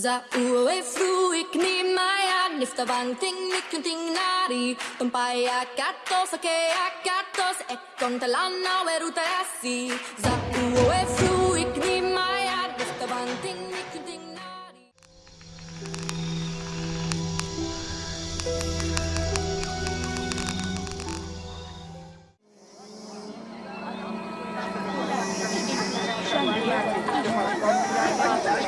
Za uwe fru ik ni maya nifta bang ting ni kun ting nari. Tumpaya katos ake akatos e con talana weruta asi. Za uwe fru ik ni maya nifta bang ting ni ting nari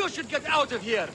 You should get out of here!